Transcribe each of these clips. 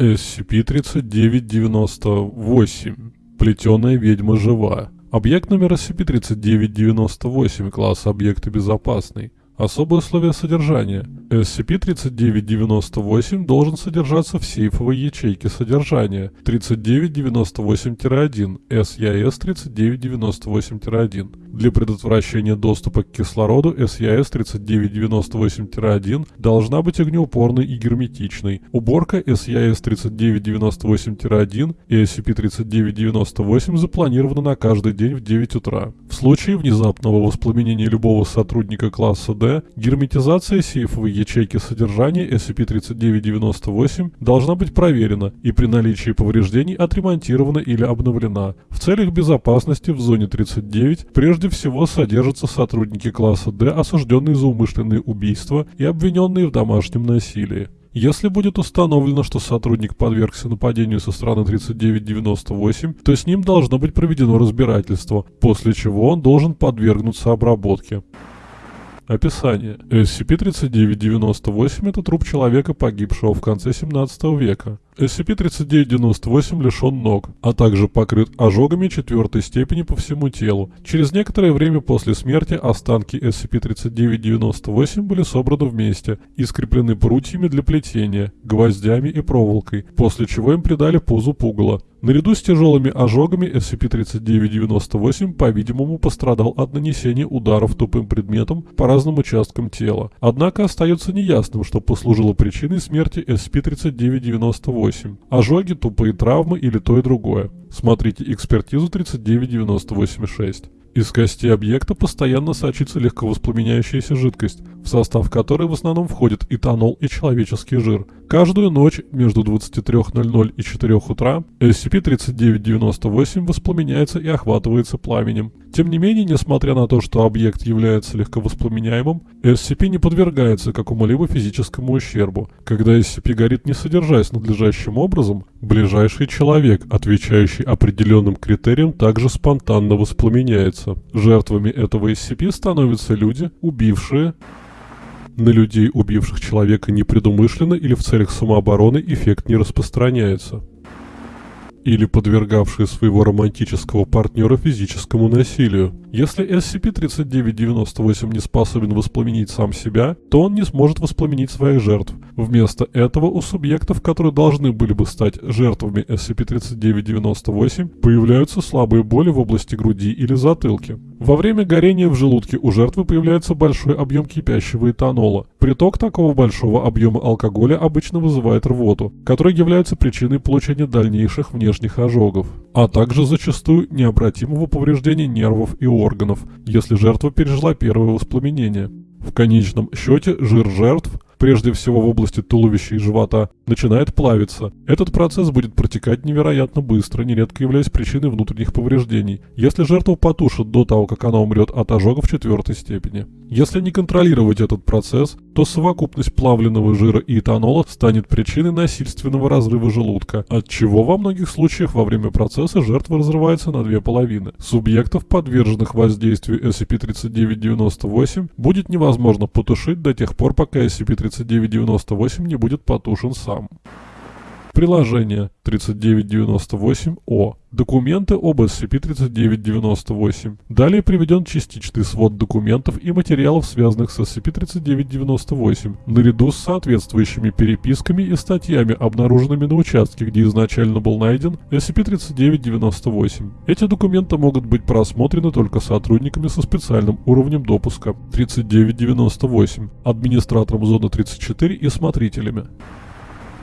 SCP-3998. Плетеная ведьма жива. Объект номер SCP-3998, класс объекта безопасный. Особые условия содержания. SCP-3998 должен содержаться в сейфовой ячейке содержания 3998-1, SIS-3998-1. Для предотвращения доступа к кислороду SIS-3998-1 должна быть огнеупорной и герметичной. Уборка SIS-3998-1 и SCP-3998 запланирована на каждый день в 9 утра. В случае внезапного воспламенения любого сотрудника класса D, герметизация сейфовой ячейки содержания SCP-3998 должна быть проверена и при наличии повреждений отремонтирована или обновлена. В целях безопасности в зоне 39 прежде всего содержатся сотрудники класса D, осужденные за умышленные убийства и обвиненные в домашнем насилии. Если будет установлено, что сотрудник подвергся нападению со стороны 3998, то с ним должно быть проведено разбирательство, после чего он должен подвергнуться обработке. Описание. SCP-3998 – это труп человека, погибшего в конце 17 века. SCP-3998 лишен ног, а также покрыт ожогами четвертой степени по всему телу. Через некоторое время после смерти останки SCP-3998 были собраны вместе и скреплены прутьями для плетения, гвоздями и проволокой, после чего им придали позу пугала. Наряду с тяжелыми ожогами SCP-3998, по-видимому, пострадал от нанесения ударов тупым предметом по разным участкам тела. Однако остается неясным, что послужило причиной смерти SCP-3998. Ожоги, тупые травмы или то и другое. Смотрите экспертизу 3998-6. Из кости объекта постоянно сочится легковоспламеняющаяся жидкость, в состав которой в основном входит этанол и человеческий жир. Каждую ночь между 23.00 и 4 утра SCP-3998 воспламеняется и охватывается пламенем. Тем не менее, несмотря на то, что объект является легковоспламеняемым, SCP не подвергается какому-либо физическому ущербу. Когда SCP горит не содержась надлежащим образом, ближайший человек, отвечающий определенным критериям, также спонтанно воспламеняется. Жертвами этого SCP становятся люди, убившие на людей, убивших человека непредумышленно или в целях самообороны, эффект не распространяется или подвергавшие своего романтического партнера физическому насилию. Если SCP-3998 не способен воспламенить сам себя, то он не сможет воспламенить своих жертв. Вместо этого у субъектов, которые должны были бы стать жертвами SCP-3998, появляются слабые боли в области груди или затылки. Во время горения в желудке у жертвы появляется большой объем кипящего этанола. Приток такого большого объема алкоголя обычно вызывает рвоту, которая является причиной получения дальнейших внешних ожогов, а также зачастую необратимого повреждения нервов и органов, если жертва пережила первое воспламенение. В конечном счете жир жертв прежде всего в области туловища и живота, начинает плавиться. Этот процесс будет протекать невероятно быстро, нередко являясь причиной внутренних повреждений, если жертву потушат до того, как она умрет от ожогов четвертой степени. Если не контролировать этот процесс, то совокупность плавленного жира и этанола станет причиной насильственного разрыва желудка, от чего во многих случаях во время процесса жертва разрывается на две половины. Субъектов, подверженных воздействию SCP-3998, будет невозможно потушить до тех пор, пока SCP-3998 3998 не будет потушен сам. Приложение 3998-О. Документы об SCP-3998. Далее приведен частичный свод документов и материалов, связанных с SCP-3998, наряду с соответствующими переписками и статьями, обнаруженными на участке, где изначально был найден SCP-3998. Эти документы могут быть просмотрены только сотрудниками со специальным уровнем допуска 3998, администратором зоны 34 и смотрителями.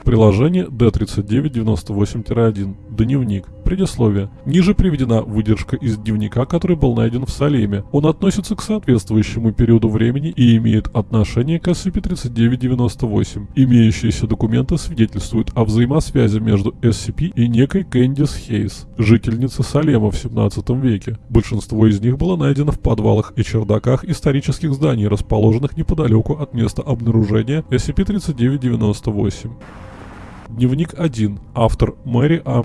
Приложение D3998-1. Дневник. Предисловие. Ниже приведена выдержка из дневника, который был найден в Салеме. Он относится к соответствующему периоду времени и имеет отношение к SCP-3998. Имеющиеся документы свидетельствуют о взаимосвязи между SCP и некой Кэндис Хейс, жительницей Салема в 17 веке. Большинство из них было найдено в подвалах и чердаках исторических зданий, расположенных неподалеку от места обнаружения SCP-3998. Дневник 1. Автор Мэри А.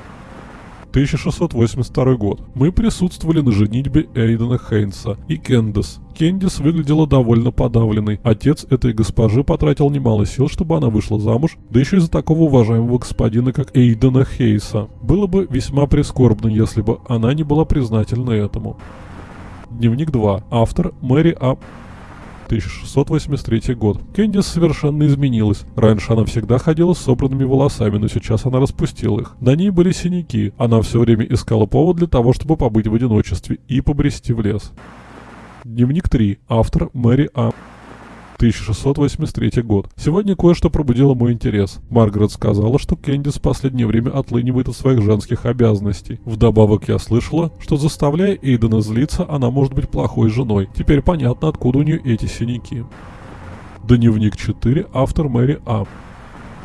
1682 год. Мы присутствовали на женитьбе Эйдена Хейнса и Кендис. Кендис выглядела довольно подавленной. Отец этой госпожи потратил немало сил, чтобы она вышла замуж, да еще из-за такого уважаемого господина, как Эйдена Хейса. Было бы весьма прискорбно, если бы она не была признательна этому. Дневник 2. Автор Мэри А. 1683 год. Кэндис совершенно изменилась. Раньше она всегда ходила с собранными волосами, но сейчас она распустила их. На ней были синяки. Она все время искала повод для того, чтобы побыть в одиночестве и побрести в лес. Дневник 3. Автор Мэри А. 1683 год. Сегодня кое-что пробудило мой интерес. Маргарет сказала, что Кэндис в последнее время отлынивает от своих женских обязанностей. Вдобавок я слышала, что заставляя Эйдена злиться, она может быть плохой женой. Теперь понятно, откуда у нее эти синяки. Дневник 4. Автор Мэри А.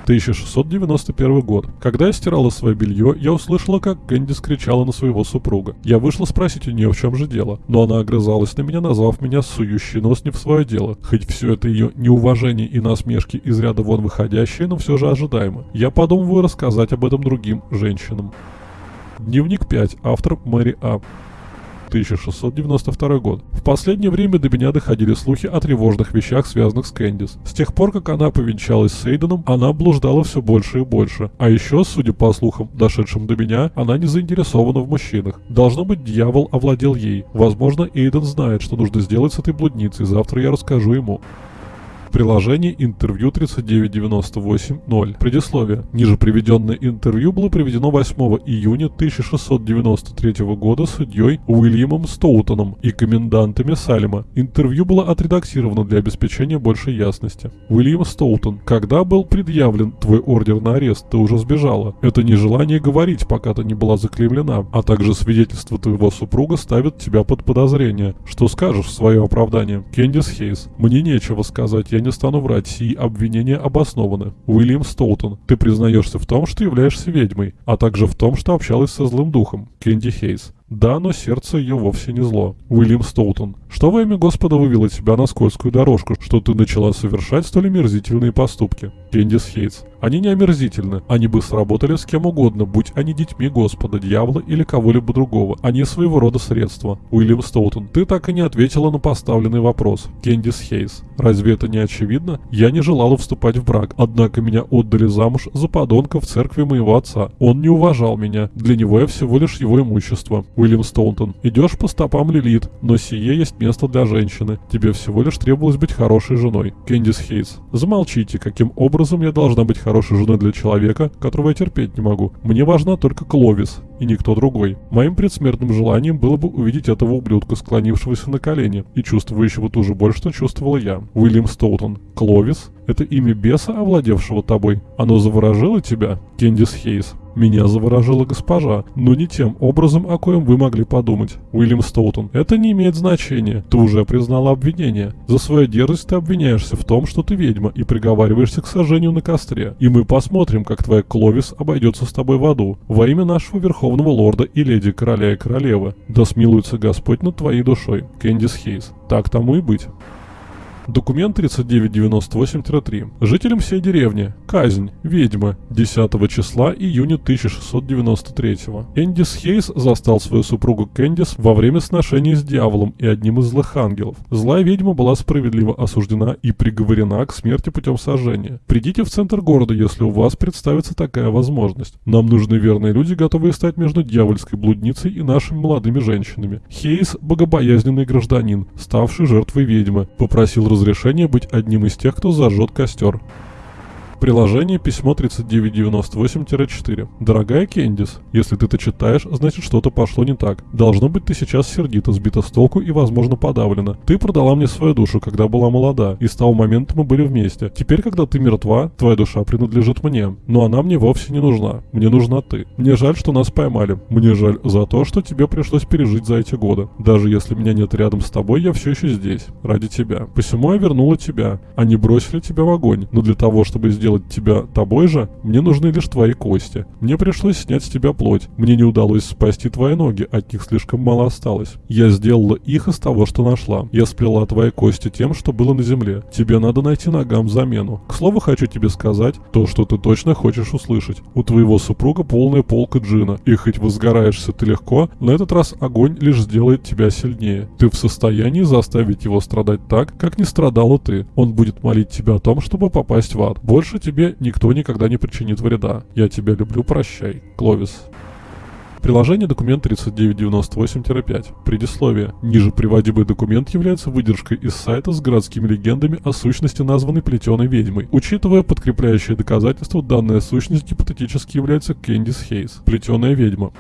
1691 год. Когда я стирала свое белье, я услышала, как Кэндис кричала на своего супруга. Я вышла спросить у нее, в чем же дело, но она огрызалась на меня, назвав меня сующий нос не в свое дело. Хоть все это ее неуважение и насмешки из ряда вон выходящие, но все же ожидаемо. Я подумываю рассказать об этом другим женщинам. Дневник 5. Автор Мэри А. 1692 год. В последнее время до меня доходили слухи о тревожных вещах, связанных с Кэндис. С тех пор, как она повенчалась с Эйденом, она блуждала все больше и больше. А еще, судя по слухам, дошедшим до меня, она не заинтересована в мужчинах. Должно быть, дьявол овладел ей. Возможно, Эйден знает, что нужно сделать с этой блудницей, завтра я расскажу ему. Приложение интервью 3998.0. Предисловие. Ниже приведенное интервью было приведено 8 июня 1693 года судьей Уильямом Стоутоном и комендантами Салема. Интервью было отредактировано для обеспечения большей ясности. Уильям Стоутон. Когда был предъявлен твой ордер на арест, ты уже сбежала. Это нежелание говорить, пока ты не была заклеймлена, а также свидетельство твоего супруга ставит тебя под подозрение. Что скажешь в свое оправдание? Кендис Хейс. Мне нечего сказать, я не стану врать, сии обвинения обоснованы. Уильям Стоутон, ты признаешься в том, что являешься ведьмой, а также в том, что общалась со злым духом. Кенди Хейс. Да, но сердце ее вовсе не зло. Уильям Стоутон. Что во имя Господа вывело тебя на скользкую дорожку, что ты начала совершать столь омерзительные поступки? Кендис Хейтс. Они не омерзительны. Они бы сработали с кем угодно, будь они детьми Господа, дьявола или кого-либо другого. Они своего рода средства. Уильям Стоутон. Ты так и не ответила на поставленный вопрос. Кендис Хейс. Разве это не очевидно? Я не желала вступать в брак, однако меня отдали замуж за подонка в церкви моего отца. Он не уважал меня. Для него я всего лишь его имущество. Уильям Стоунтон. Идешь по стопам Лилит, но сие есть место для женщины. Тебе всего лишь требовалось быть хорошей женой. Кендис Хейтс. Замолчите, каким образом я должна быть хорошей женой для человека, которого я терпеть не могу. Мне важна только Кловис и никто другой. Моим предсмертным желанием было бы увидеть этого ублюдка, склонившегося на колени, и чувствующего ту же боль, что чувствовала я. Уильям Стоутон. Кловис? Это имя беса, овладевшего тобой? Оно заворожило тебя? Кендис Хейс. Меня заворожила госпожа, но не тем образом, о коем вы могли подумать. Уильям Стоутон. Это не имеет значения. Ты уже признала обвинение. За свою дерзость ты обвиняешься в том, что ты ведьма, и приговариваешься к сожжению на костре. И мы посмотрим, как твоя Кловис обойдется с тобой в аду. Во имя нашего Верховного Лорда и Леди Короля и Королевы. Да смилуется Господь над твоей душой. Кэндис Хейс. Так тому и быть. Документ 3998-3. Жителям всей деревни. Казнь. Ведьма. 10 числа июня 1693. Эндис Хейс застал свою супругу Кэндис во время сношений с дьяволом и одним из злых ангелов. Злая ведьма была справедливо осуждена и приговорена к смерти путем сожжения. Придите в центр города, если у вас представится такая возможность. Нам нужны верные люди, готовые стать между дьявольской блудницей и нашими молодыми женщинами. Хейс – богобоязненный гражданин, ставший жертвой ведьмы, попросил разрешение быть одним из тех, кто зажжет костер. Приложение письмо 3998-4. Дорогая Кендис, если ты это читаешь, значит что-то пошло не так. Должно быть ты сейчас сердита, сбита с толку и, возможно, подавлена. Ты продала мне свою душу, когда была молода, и с того момента мы были вместе. Теперь, когда ты мертва, твоя душа принадлежит мне. Но она мне вовсе не нужна. Мне нужна ты. Мне жаль, что нас поймали. Мне жаль за то, что тебе пришлось пережить за эти годы. Даже если меня нет рядом с тобой, я все еще здесь. Ради тебя. Посему я вернула тебя. Они бросили тебя в огонь. Но для того, чтобы сделать сделать тебя тобой же, мне нужны лишь твои кости. Мне пришлось снять с тебя плоть. Мне не удалось спасти твои ноги, от них слишком мало осталось. Я сделала их из того, что нашла. Я сплела твои кости тем, что было на земле. Тебе надо найти ногам замену. К слову, хочу тебе сказать то, что ты точно хочешь услышать. У твоего супруга полная полка джина, и хоть возгораешься ты легко, на этот раз огонь лишь сделает тебя сильнее. Ты в состоянии заставить его страдать так, как не страдала ты. Он будет молить тебя о том, чтобы попасть в ад. Больше тебе никто никогда не причинит вреда. Я тебя люблю, прощай. Кловис. Приложение документ 3998-5. Предисловие. Ниже приводимый документ является выдержкой из сайта с городскими легендами о сущности названной плетеной ведьмой. Учитывая подкрепляющие доказательства, данная сущность гипотетически является Кэндис Хейс, плетеная ведьма.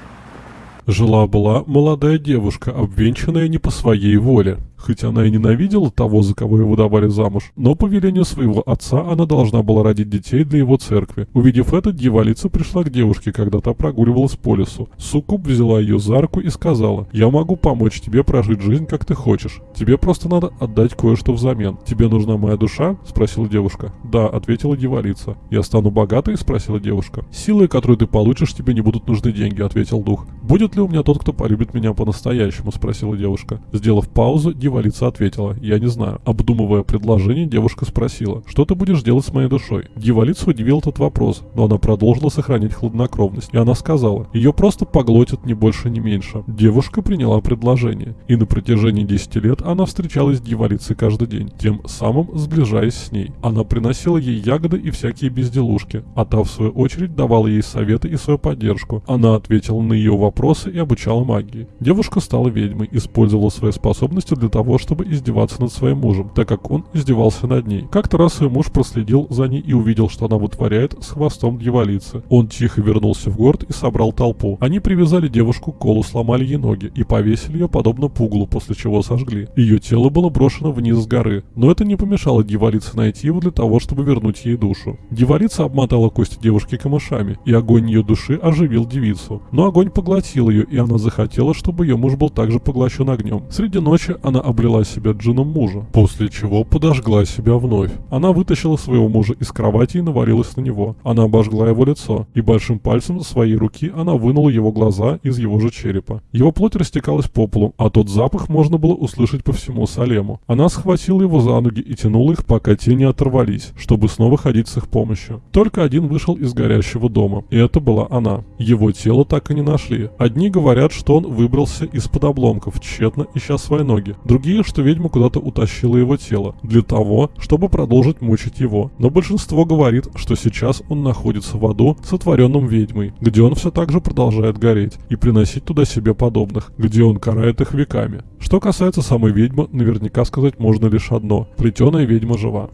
Жила-была молодая девушка, обвенчанная не по своей воле. Хоть она и ненавидела того, за кого ее выдавали замуж, но по велению своего отца она должна была родить детей для его церкви. Увидев это, дьяволица пришла к девушке, когда та прогуливалась по лесу. Суккуб взяла ее за руку и сказала, «Я могу помочь тебе прожить жизнь, как ты хочешь. Тебе просто надо отдать кое-что взамен. Тебе нужна моя душа?» – спросила девушка. «Да», – ответила дьяволица. «Я стану богатой?» – спросила девушка. «Силой, которую ты получишь, тебе не будут нужны деньги», – ответил дух. «Будет ли у меня тот, кто полюбит меня по-настоящему?» – спросила девушка. Сделав паузу, Дьяволица ответила, я не знаю. Обдумывая предложение, девушка спросила, что ты будешь делать с моей душой? Дьяволица удивил этот вопрос, но она продолжила сохранять хладнокровность. И она сказала, ее просто поглотят ни больше, ни меньше. Девушка приняла предложение. И на протяжении 10 лет она встречалась с дьяволицей каждый день, тем самым сближаясь с ней. Она приносила ей ягоды и всякие безделушки, а та в свою очередь давала ей советы и свою поддержку. Она ответила на ее вопросы и обучала магии. Девушка стала ведьмой, использовала свои способности для того, чтобы издеваться над своим мужем, так как он издевался над ней. Как-то раз ее муж проследил за ней и увидел, что она вытворяет с хвостом дьяволицы. Он тихо вернулся в город и собрал толпу. Они привязали девушку к колу, сломали ей ноги и повесили ее подобно пуглу, после чего сожгли. Ее тело было брошено вниз с горы, но это не помешало дьяволице найти его для того, чтобы вернуть ей душу. Дьяволица обмотала кости девушки камышами, и огонь ее души оживил девицу. Но огонь поглотил ее, и она захотела, чтобы ее муж был также поглощен огнем. Среди ночи она облила себя джином мужа, после чего подожгла себя вновь. Она вытащила своего мужа из кровати и навалилась на него. Она обожгла его лицо, и большим пальцем своей руки она вынула его глаза из его же черепа. Его плоть растекалась по полу, а тот запах можно было услышать по всему Салему. Она схватила его за ноги и тянула их, пока те не оторвались, чтобы снова ходить с их помощью. Только один вышел из горящего дома, и это была она. Его тело так и не нашли. Одни говорят, что он выбрался из-под обломков, тщетно ища свои ноги другие, что ведьма куда-то утащила его тело, для того, чтобы продолжить мучить его. Но большинство говорит, что сейчас он находится в аду, сотворенном ведьмой, где он все так же продолжает гореть и приносить туда себе подобных, где он карает их веками. Что касается самой ведьмы, наверняка сказать можно лишь одно – плетеная ведьма жива.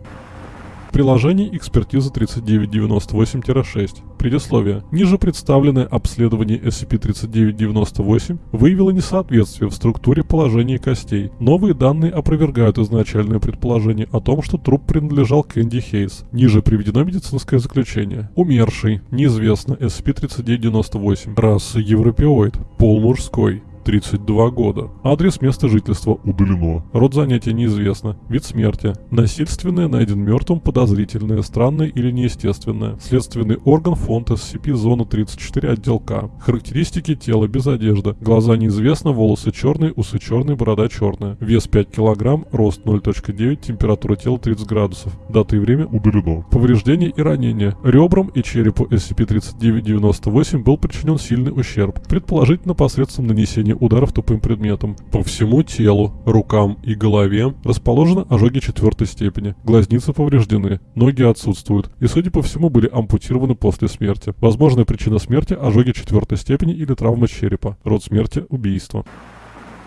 Приложение экспертиза 3998-6. Предисловие. Ниже представленное обследование SCP-3998 выявило несоответствие в структуре положения костей. Новые данные опровергают изначальное предположение о том, что труп принадлежал Кэнди Хейс. Ниже приведено медицинское заключение. Умерший. Неизвестно. SCP-3998. Раса европеоид. Пол мужской. 32 года. Адрес места жительства удалено. Род занятия неизвестно. Вид смерти. Насильственное найден мертвым, подозрительное, странное или неестественное. Следственный орган фонд SCP зона 34 отдел К. Характеристики тела без одежды. Глаза неизвестно, волосы черные, усы черные, борода черная. Вес 5 кг, рост 0.9, температура тела 30 градусов. Дата и время удалено. Повреждения и ранения. Ребрам и черепу SCP-3998 был причинен сильный ущерб. Предположительно посредством нанесения нанесения ударов тупым предметом. По всему телу, рукам и голове расположены ожоги четвертой степени. Глазницы повреждены, ноги отсутствуют и, судя по всему, были ампутированы после смерти. Возможная причина смерти – ожоги четвертой степени или травма черепа. Род смерти – убийство.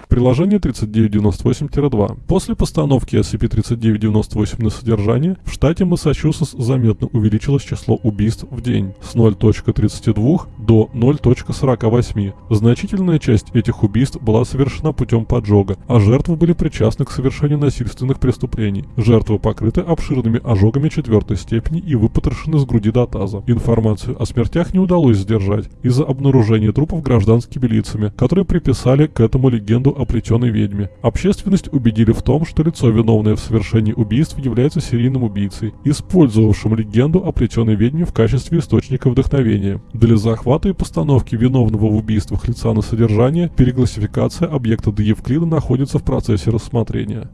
Приложение 3998-2. После постановки SCP-3998 на содержание, в штате Массачусетс заметно увеличилось число убийств в день с 0.32 до 0.48. Значительная часть этих убийств была совершена путем поджога, а жертвы были причастны к совершению насильственных преступлений. Жертвы покрыты обширными ожогами четвертой степени и выпотрошены с груди до таза. Информацию о смертях не удалось сдержать из-за обнаружения трупов гражданскими лицами, которые приписали к этому легенду об о плетеной ведьме. Общественность убедили в том, что лицо, виновное в совершении убийств, является серийным убийцей, использовавшим легенду о плетеной ведьме в качестве источника вдохновения. Для захвата и постановки виновного в убийствах лица на содержание переклассификация объекта до Евклида находится в процессе рассмотрения.